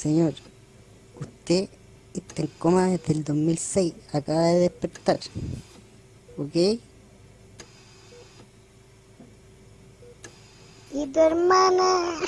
Señor, usted está en coma desde el 2006, acaba de despertar. ¿Ok? ¿Y tu hermana?